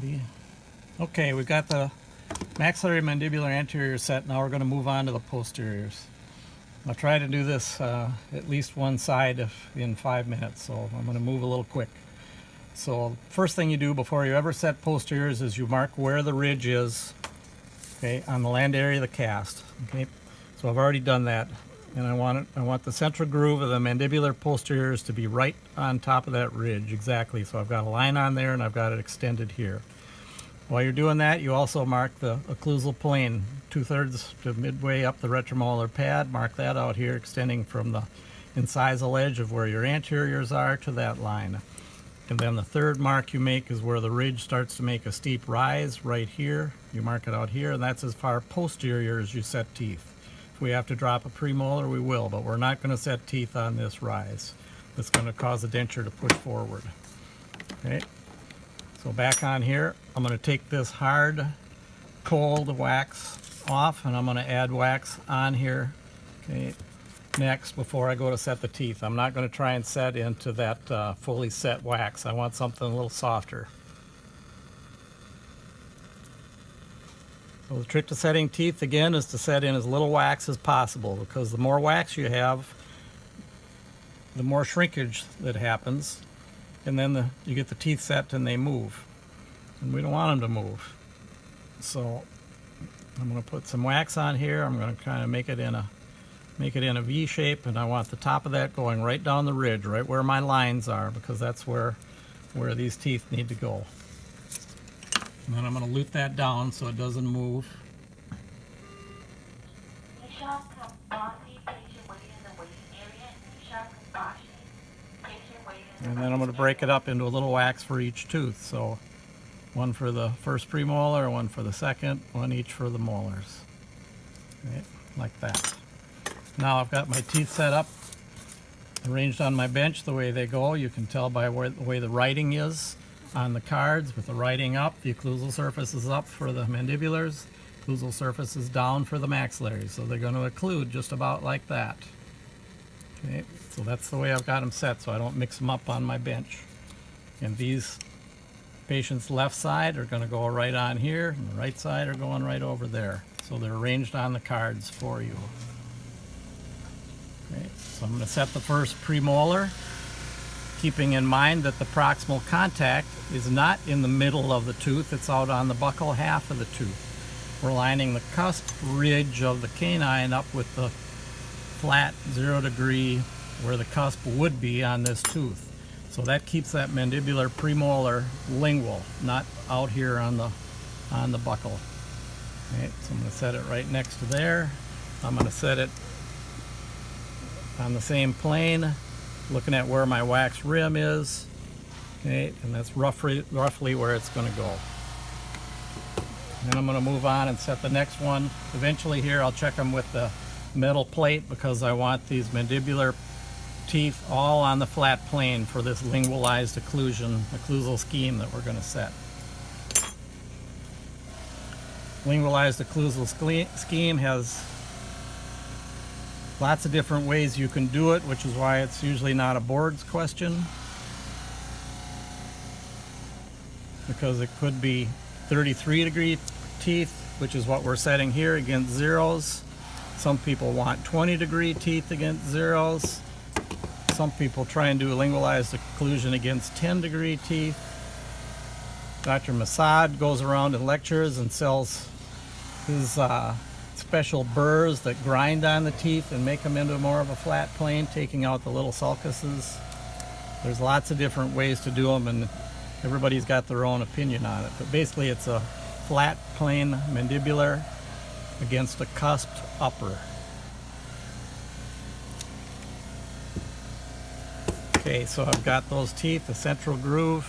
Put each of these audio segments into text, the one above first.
Ready? Okay, we've got the maxillary mandibular anterior set. Now we're going to move on to the posteriors. I'll try to do this uh, at least one side if, in five minutes, so I'm going to move a little quick. So first thing you do before you ever set posteriors is you mark where the ridge is, okay, on the land area of the cast. Okay, so I've already done that, and I want it. I want the central groove of the mandibular posteriors to be right on top of that ridge exactly. So I've got a line on there, and I've got it extended here. While you're doing that, you also mark the occlusal plane, two-thirds to midway up the retromolar pad. Mark that out here, extending from the incisal edge of where your anteriors are to that line. And then the third mark you make is where the ridge starts to make a steep rise right here. You mark it out here, and that's as far posterior as you set teeth. We have to drop a premolar, we will, but we're not going to set teeth on this rise. That's going to cause the denture to push forward. Okay. So back on here, I'm going to take this hard, cold wax off, and I'm going to add wax on here. Okay, next before I go to set the teeth. I'm not going to try and set into that uh, fully set wax. I want something a little softer. So the trick to setting teeth again is to set in as little wax as possible because the more wax you have, the more shrinkage that happens and then the, you get the teeth set and they move. And we don't want them to move. So I'm going to put some wax on here. I'm going to kind of make it in a make it in a V shape and I want the top of that going right down the ridge, right where my lines are because that's where where these teeth need to go. And then I'm going to loop that down so it doesn't move. And then I'm going to break it up into a little wax for each tooth. So one for the first premolar, one for the second, one each for the molars. Right, like that. Now I've got my teeth set up, arranged on my bench the way they go. You can tell by where, the way the writing is on the cards. With the writing up, the occlusal surface is up for the mandibulars, occlusal surface is down for the maxillaries. So they're going to occlude just about like that. Okay, so that's the way I've got them set so I don't mix them up on my bench. And these patients left side are going to go right on here and the right side are going right over there. So they're arranged on the cards for you. Okay, so I'm going to set the first premolar, keeping in mind that the proximal contact is not in the middle of the tooth, it's out on the buccal half of the tooth. We're lining the cusp ridge of the canine up with the flat zero degree where the cusp would be on this tooth. So that keeps that mandibular premolar lingual, not out here on the on the buccal. Okay, so I'm going to set it right next to there. I'm going to set it on the same plane, looking at where my wax rim is. Okay, and that's roughly roughly where it's going to go. Then I'm going to move on and set the next one. Eventually here I'll check them with the metal plate because I want these mandibular teeth all on the flat plane for this lingualized occlusion, occlusal scheme that we're going to set. Lingualized occlusal scheme has lots of different ways you can do it, which is why it's usually not a boards question. Because it could be 33 degree teeth, which is what we're setting here against zeros. Some people want 20 degree teeth against zeros. Some people try and do a lingualized occlusion against 10 degree teeth. Dr. Massad goes around and lectures and sells his uh, special burrs that grind on the teeth and make them into more of a flat plane, taking out the little sulcuses. There's lots of different ways to do them and everybody's got their own opinion on it. But basically it's a flat plane mandibular against a cusped upper. Okay, so I've got those teeth, the central groove,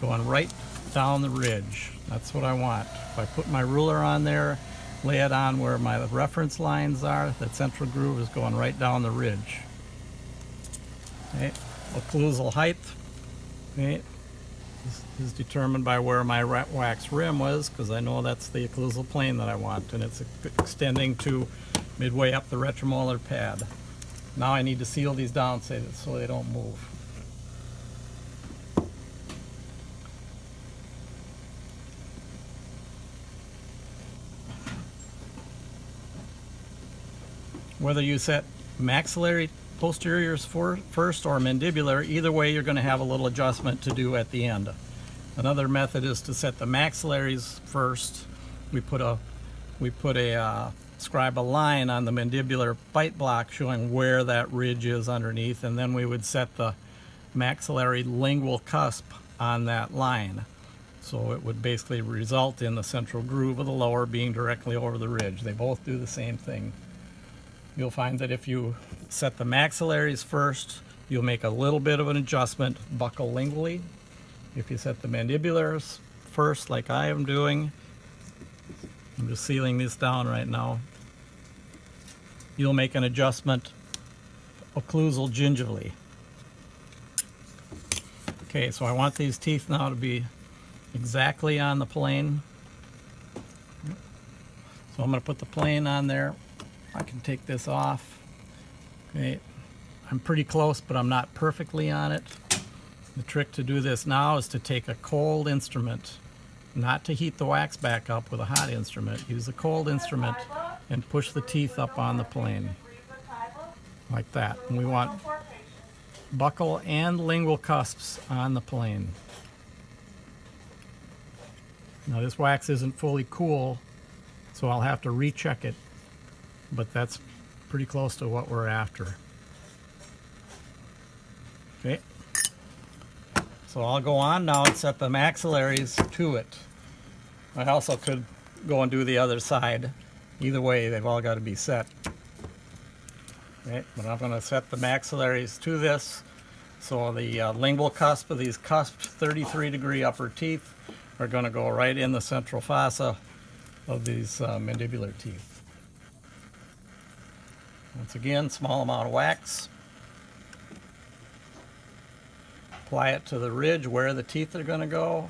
going right down the ridge. That's what I want. If I put my ruler on there, lay it on where my reference lines are, that central groove is going right down the ridge. Okay, occlusal height okay, is, is determined by where my wax rim was because I know that's the occlusal plane that I want and it's extending to midway up the retromolar pad. Now I need to seal these down so they don't move. Whether you set maxillary posteriors for, first or mandibular, either way you're going to have a little adjustment to do at the end. Another method is to set the maxillaries first. We put a we put a uh, scribe a line on the mandibular bite block showing where that ridge is underneath, and then we would set the maxillary lingual cusp on that line. So it would basically result in the central groove of the lower being directly over the ridge. They both do the same thing. You'll find that if you set the maxillaries first, you'll make a little bit of an adjustment buccal lingually. If you set the mandibulars first, like I am doing, I'm just sealing these down right now, you'll make an adjustment occlusal gingivally. Okay, so I want these teeth now to be exactly on the plane. So I'm going to put the plane on there. I can take this off. Okay, I'm pretty close, but I'm not perfectly on it. The trick to do this now is to take a cold instrument, not to heat the wax back up with a hot instrument. Use a cold instrument and push the teeth up on the plane, like that. And we want buccal and lingual cusps on the plane. Now this wax isn't fully cool, so I'll have to recheck it, but that's pretty close to what we're after. Okay, so I'll go on now and set the maxillaries to it. I also could go and do the other side. Either way, they've all got to be set. Okay, but I'm going to set the maxillaries to this. So the uh, lingual cusp of these cusped 33 degree upper teeth are going to go right in the central fossa of these uh, mandibular teeth. Once again, small amount of wax. Apply it to the ridge where the teeth are going to go.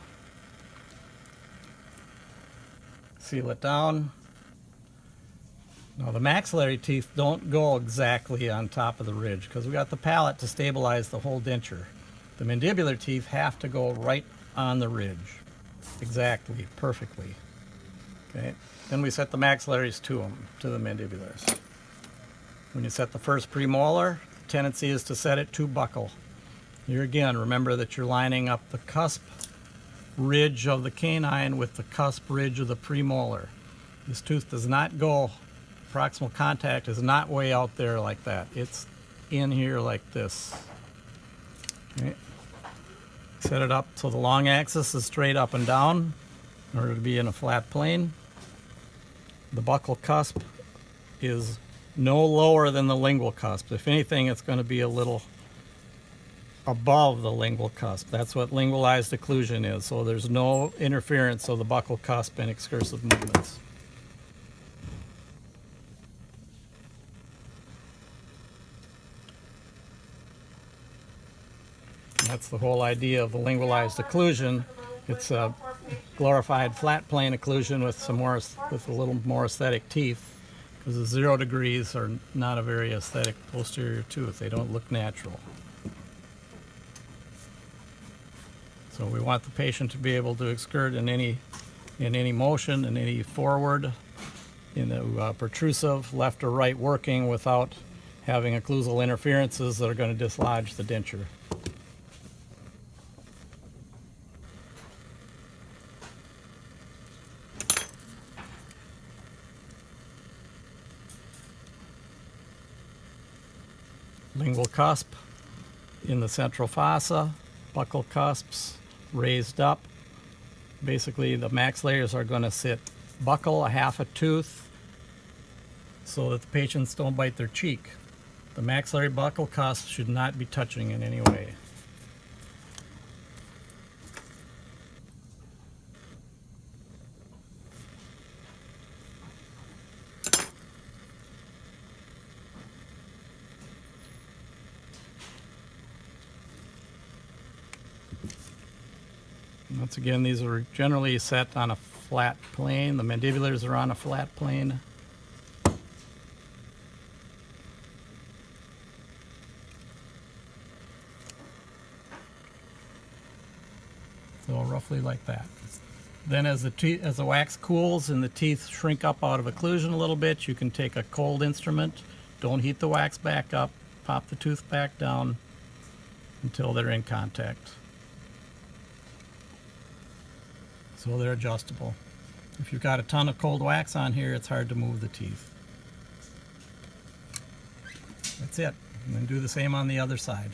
Seal it down. Now the maxillary teeth don't go exactly on top of the ridge because we got the palate to stabilize the whole denture. The mandibular teeth have to go right on the ridge. Exactly, perfectly. Okay, then we set the maxillaries to them, to the mandibulars. When you set the first premolar, tendency is to set it to buccal. Here again, remember that you're lining up the cusp ridge of the canine with the cusp ridge of the premolar. This tooth does not go, proximal contact is not way out there like that. It's in here like this. Okay. Set it up so the long axis is straight up and down in order to be in a flat plane. The buccal cusp is no lower than the lingual cusp. If anything, it's going to be a little above the lingual cusp. That's what lingualized occlusion is. So there's no interference of the buccal cusp in excursive movements. That's the whole idea of the lingualized occlusion. It's a glorified flat plane occlusion with some more with a little more aesthetic teeth because the zero degrees are not a very aesthetic posterior tooth. They don't look natural. So we want the patient to be able to excurd in any in any motion, in any forward, in the uh, protrusive, left or right working without having occlusal interferences that are going to dislodge the denture. lingual cusp in the central fossa, buccal cusps raised up. Basically, the maxillarys are going to sit buccal a half a tooth, so that the patients don't bite their cheek. The maxillary buccal cusp should not be touching in any way. Once again, these are generally set on a flat plane. The mandibulars are on a flat plane. So roughly like that. Then as the, te as the wax cools and the teeth shrink up out of occlusion a little bit, you can take a cold instrument don't heat the wax back up. Pop the tooth back down until they're in contact. So they're adjustable. If you've got a ton of cold wax on here, it's hard to move the teeth. That's it. And then do the same on the other side.